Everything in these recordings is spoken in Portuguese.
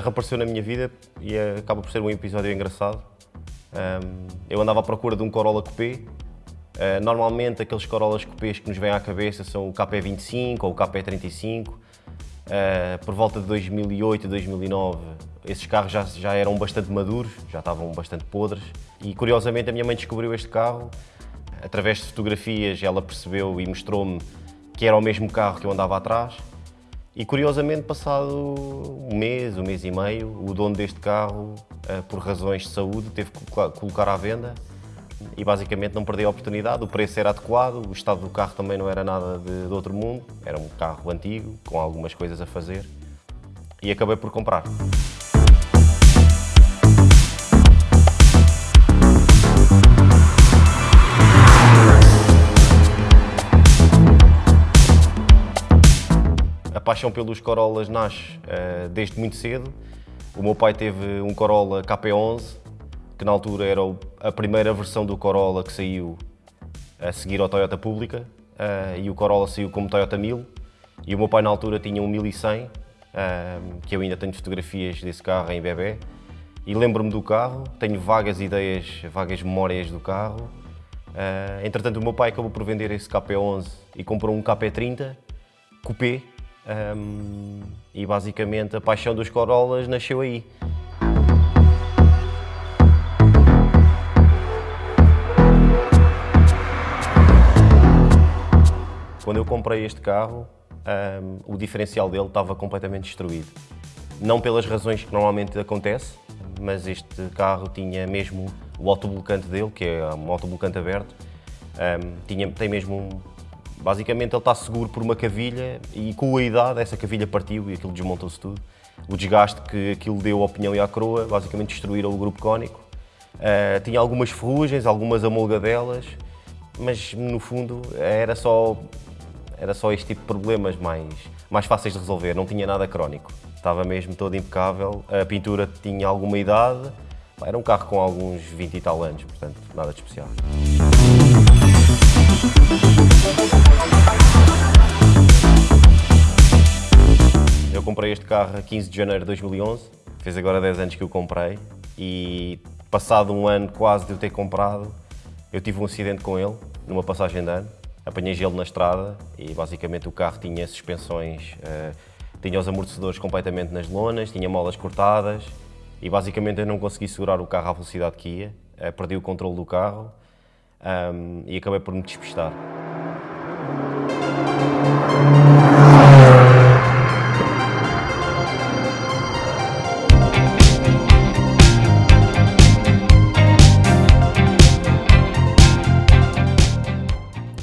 reapareceu na minha vida e acaba por ser um episódio engraçado. Um, eu andava à procura de um Corolla Coupé. Uh, normalmente aqueles Corollas Coupés que nos vêm à cabeça são o KP25 ou o KP35. Uh, por volta de 2008 e 2009 esses carros já, já eram bastante maduros, já estavam bastante podres e curiosamente a minha mãe descobriu este carro através de fotografias ela percebeu e mostrou-me que era o mesmo carro que eu andava atrás e curiosamente, passado um mês, um mês e meio, o dono deste carro, eh, por razões de saúde, teve que colocar à venda e basicamente não perdi a oportunidade. O preço era adequado, o estado do carro também não era nada de, de outro mundo, era um carro antigo, com algumas coisas a fazer e acabei por comprar. Paixão pelos Corollas nasce uh, desde muito cedo. O meu pai teve um Corolla KP11, que na altura era a primeira versão do Corolla que saiu a seguir ao Toyota Pública, uh, e o Corolla saiu como Toyota 1000, e o meu pai na altura tinha um 1100, uh, que eu ainda tenho fotografias desse carro em bebê, e lembro-me do carro, tenho vagas ideias, vagas memórias do carro. Entretanto, o meu pai acabou por vender esse KP11 e comprou um KP30 Coupé, um, e basicamente a paixão dos Corollas nasceu aí. Quando eu comprei este carro, um, o diferencial dele estava completamente destruído. Não pelas razões que normalmente acontece, mas este carro tinha mesmo o autoblocante dele, que é um autoblocante aberto, um, tinha, tem mesmo Basicamente ele está seguro por uma cavilha e com a idade essa cavilha partiu e aquilo desmontou-se tudo. O desgaste que aquilo deu à opinião e à coroa, basicamente destruíram o grupo cónico. Uh, tinha algumas ferrugens, algumas amolgadelas, mas no fundo era só, era só este tipo de problemas mais, mais fáceis de resolver, não tinha nada crónico. Estava mesmo todo impecável, a pintura tinha alguma idade, era um carro com alguns 20 e tal anos, portanto nada de especial. Eu comprei este carro a 15 de janeiro de 2011, fez agora 10 anos que eu comprei e passado um ano quase de eu ter comprado, eu tive um acidente com ele, numa passagem de ano. Apanhei gelo na estrada e basicamente o carro tinha suspensões, uh, tinha os amortecedores completamente nas lonas, tinha molas cortadas e basicamente eu não consegui segurar o carro à velocidade que ia, uh, perdi o controle do carro um, e acabei por me despistar.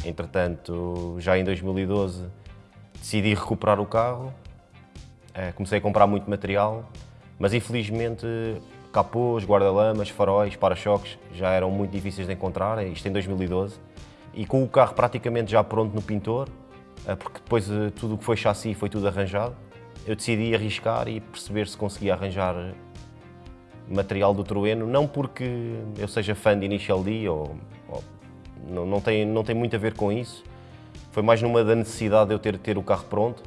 Entretanto, já em 2012 decidi recuperar o carro, eh, comecei a comprar muito material, mas infelizmente capôs, guarda-lamas, faróis, para-choques já eram muito difíceis de encontrar, é isto em 2012. E com o carro praticamente já pronto no pintor, eh, porque depois eh, tudo o que foi chassi foi tudo arranjado, eu decidi arriscar e perceber se conseguia arranjar material do Trueno, não porque eu seja fã de Initial D, ou, ou não, não, tem, não tem muito a ver com isso, foi mais numa da necessidade de eu ter, ter o carro pronto,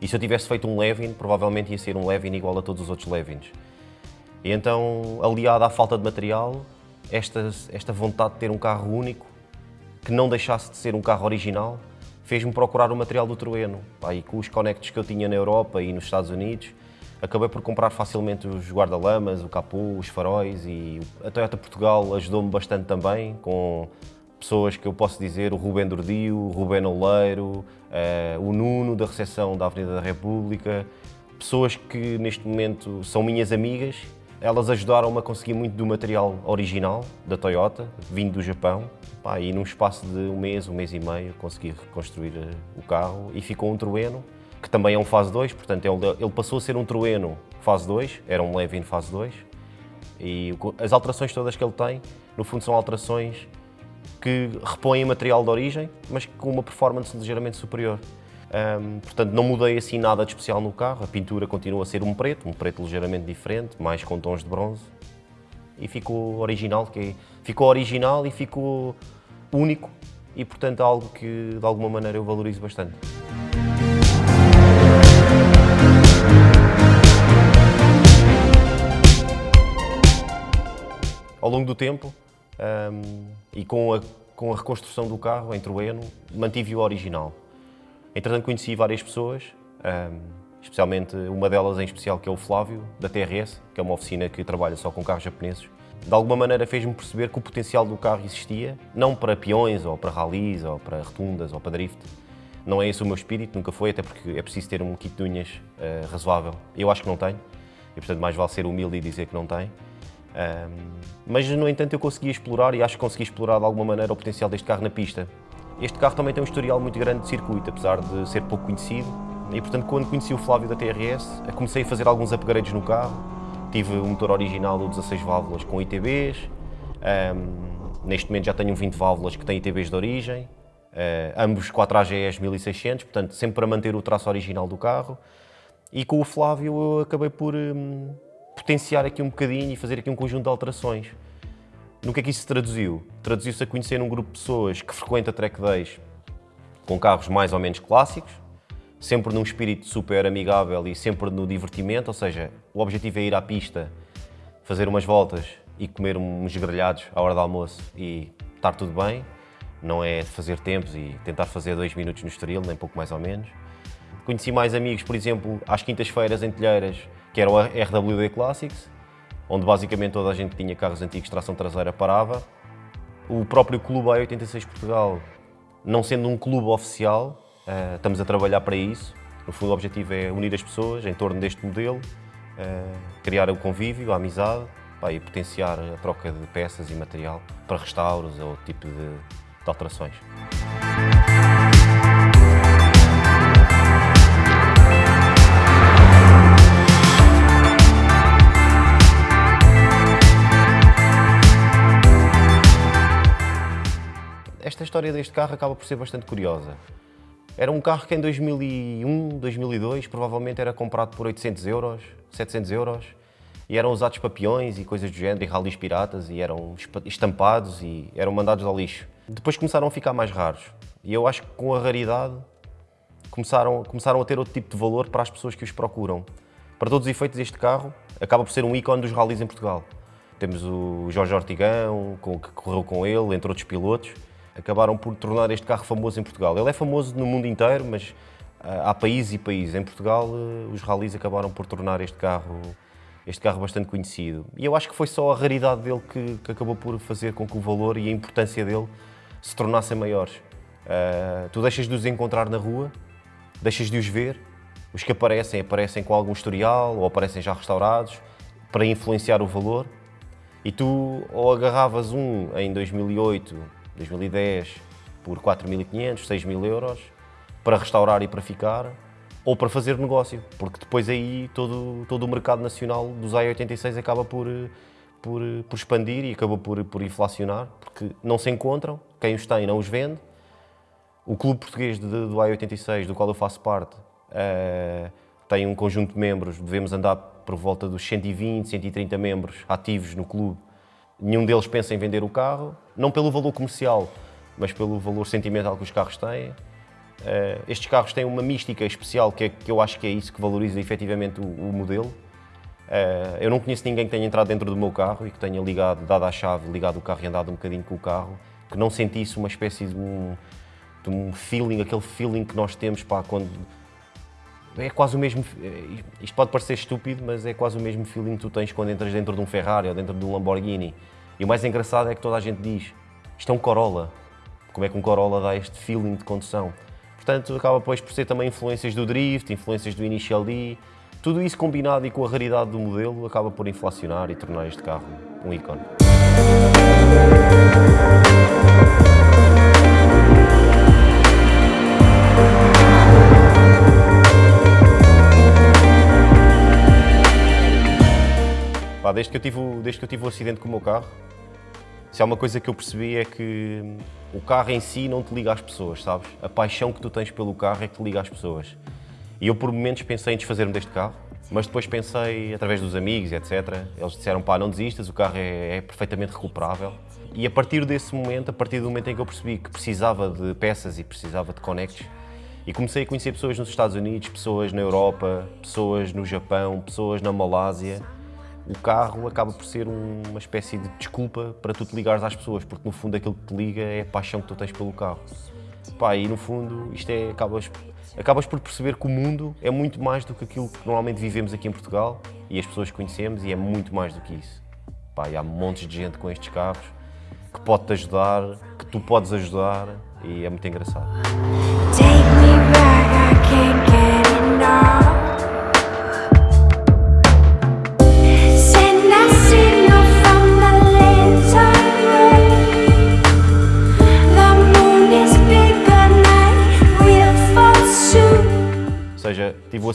e se eu tivesse feito um Levin, provavelmente ia ser um Levin igual a todos os outros Levins. E então, aliado à falta de material, esta, esta vontade de ter um carro único, que não deixasse de ser um carro original, fez-me procurar o material do Trueno. E com os conectos que eu tinha na Europa e nos Estados Unidos, acabei por comprar facilmente os guarda-lamas, o capô, os faróis e a Toyota Portugal ajudou-me bastante também, com pessoas que eu posso dizer, o Rubén Dordio, o Rubén Oleiro, uh, o Nuno da recepção da Avenida da República, pessoas que neste momento são minhas amigas elas ajudaram-me a conseguir muito do material original da Toyota, vindo do Japão. Pá, e num espaço de um mês, um mês e meio, consegui reconstruir eh, o carro e ficou um Trueno, que também é um fase 2, portanto ele passou a ser um Trueno fase 2, era um Levin fase 2. E as alterações todas que ele tem, no fundo são alterações que repõem material de origem, mas com uma performance ligeiramente superior. Um, portanto, não mudei assim nada de especial no carro. A pintura continua a ser um preto, um preto ligeiramente diferente, mais com tons de bronze. E ficou original, que é, ficou original e ficou único. E, portanto, algo que, de alguma maneira, eu valorizo bastante. Ao longo do tempo, um, e com a, com a reconstrução do carro em Trueno, mantive o original. Entretanto, conheci várias pessoas, especialmente uma delas em especial, que é o Flávio, da TRS, que é uma oficina que trabalha só com carros japoneses. De alguma maneira fez-me perceber que o potencial do carro existia, não para peões, ou para rallies, ou para rotundas, ou para drift. Não é esse o meu espírito, nunca foi, até porque é preciso ter um kit de unhas uh, razoável. Eu acho que não tenho, e portanto mais vale ser humilde e dizer que não tem. Um, mas, no entanto, eu consegui explorar e acho que consegui explorar de alguma maneira o potencial deste carro na pista. Este carro também tem um historial muito grande de circuito, apesar de ser pouco conhecido. E, portanto, quando conheci o Flávio da TRS, comecei a fazer alguns upgrades no carro. Tive o motor original do 16 válvulas com ITBs. Um, neste momento já tenho um 20 válvulas que tem ITBs de origem. Uh, ambos 4 AGEs 1600, portanto, sempre para manter o traço original do carro. E com o Flávio eu acabei por... Um, potenciar aqui um bocadinho e fazer aqui um conjunto de alterações. No que é que isso se traduziu? Traduziu-se a conhecer um grupo de pessoas que frequenta track days com carros mais ou menos clássicos, sempre num espírito super amigável e sempre no divertimento, ou seja, o objetivo é ir à pista, fazer umas voltas e comer uns grelhados à hora do almoço e estar tudo bem, não é fazer tempos e tentar fazer dois minutos no Estoril, nem pouco mais ou menos. Conheci mais amigos, por exemplo, às quintas-feiras em Telheiras, que era o RWD Classics, onde basicamente toda a gente tinha carros antigos tração traseira parava. O próprio Clube A86 Portugal, não sendo um clube oficial, uh, estamos a trabalhar para isso. No fundo, o objetivo é unir as pessoas em torno deste modelo, uh, criar o convívio, a amizade e potenciar a troca de peças e material para restauros ou outro tipo de, de alterações. História deste carro acaba por ser bastante curiosa. Era um carro que em 2001, 2002, provavelmente era comprado por 800 euros, 700 euros, e eram usados para peões e coisas do género, e rallies piratas, e eram estampados e eram mandados ao lixo. Depois começaram a ficar mais raros, e eu acho que com a raridade começaram, começaram a ter outro tipo de valor para as pessoas que os procuram. Para todos os efeitos, este carro acaba por ser um ícone dos rallies em Portugal. Temos o Jorge Ortigão, que correu com ele, entre outros pilotos, acabaram por tornar este carro famoso em Portugal. Ele é famoso no mundo inteiro, mas ah, há países e países. Em Portugal, ah, os rallies acabaram por tornar este carro, este carro bastante conhecido. E eu acho que foi só a raridade dele que, que acabou por fazer com que o valor e a importância dele se tornassem maiores. Uh, tu deixas de os encontrar na rua, deixas de os ver, os que aparecem, aparecem com algum historial ou aparecem já restaurados para influenciar o valor. E tu ou agarravas um em 2008 2010 por 4.500, 6.000 euros para restaurar e para ficar ou para fazer negócio, porque depois aí todo, todo o mercado nacional dos A86 acaba por, por, por expandir e acaba por, por inflacionar, porque não se encontram, quem os tem não os vende. O clube português de, do A86, do qual eu faço parte, uh, tem um conjunto de membros, devemos andar por volta dos 120, 130 membros ativos no clube, Nenhum deles pensa em vender o carro, não pelo valor comercial, mas pelo valor sentimental que os carros têm. Uh, estes carros têm uma mística especial que, é, que, eu acho que é isso que valoriza efetivamente o, o modelo. Uh, eu não conheço ninguém que tenha entrado dentro do meu carro e que tenha ligado, dado a chave, ligado o carro e andado um bocadinho com o carro, que não sentisse uma espécie de um, de um feeling, aquele feeling que nós temos quando é quase o mesmo. Eh, isto pode parecer estúpido, mas é quase o mesmo feeling que tu tens quando entras dentro de um Ferrari ou dentro de um Lamborghini. E o mais engraçado é que toda a gente diz: isto é um Corolla. Como é que um Corolla dá este feeling de condução? Portanto, acaba depois por ser também influências do drift, influências do Initial D. Tudo isso combinado e com a raridade do modelo acaba por inflacionar e tornar este carro um ícone. Pá, desde, que eu tive, desde que eu tive o acidente com o meu carro, se há uma coisa que eu percebi é que o carro em si não te liga às pessoas, sabes? A paixão que tu tens pelo carro é que te liga às pessoas. E eu por momentos pensei em desfazer-me deste carro, mas depois pensei, através dos amigos, etc. Eles disseram, pá, não desistas, o carro é, é perfeitamente recuperável. E a partir desse momento, a partir do momento em que eu percebi que precisava de peças e precisava de connects, e comecei a conhecer pessoas nos Estados Unidos, pessoas na Europa, pessoas no Japão, pessoas na Malásia, o carro acaba por ser um- uma espécie de desculpa para tu te ligares às pessoas, porque no fundo aquilo que te liga é a paixão que tu tens pelo carro. Pá, e no fundo isto é, acabas, acabas por perceber que o mundo é muito mais do que aquilo que normalmente vivemos aqui em Portugal e as pessoas que conhecemos e é muito mais do que isso. Pá, há montes de gente com estes carros que pode-te ajudar, que tu podes ajudar e é muito engraçado.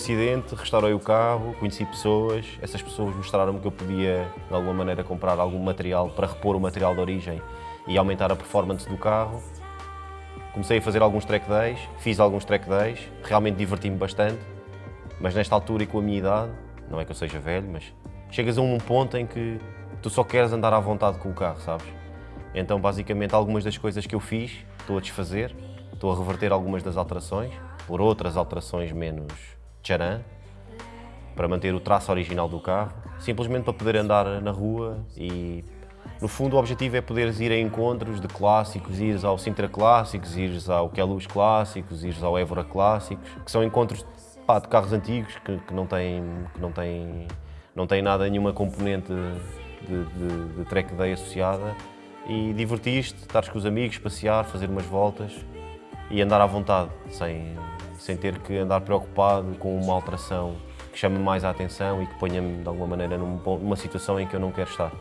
Acidente, restaurei o carro, conheci pessoas, essas pessoas mostraram-me que eu podia, de alguma maneira, comprar algum material para repor o material de origem e aumentar a performance do carro. Comecei a fazer alguns track days, fiz alguns track days, realmente diverti-me bastante, mas nesta altura e com a minha idade, não é que eu seja velho, mas chegas a um ponto em que tu só queres andar à vontade com o carro, sabes? Então, basicamente, algumas das coisas que eu fiz, estou a desfazer, estou a reverter algumas das alterações, por outras alterações menos tcharam, para manter o traço original do carro, simplesmente para poder andar na rua e, no fundo, o objetivo é poderes ir a encontros de clássicos, ires ao Sintra Clássicos, ires ao Queluz Clássicos, ires ao Évora Clássicos, que são encontros pá, de carros antigos que, que não têm, que não têm, não têm nada, nenhuma componente de, de, de track day associada. E divertiste, estares com os amigos, passear, fazer umas voltas e andar à vontade, sem, sem ter que andar preocupado com uma alteração que chame mais a atenção e que ponha-me de alguma maneira numa situação em que eu não quero estar.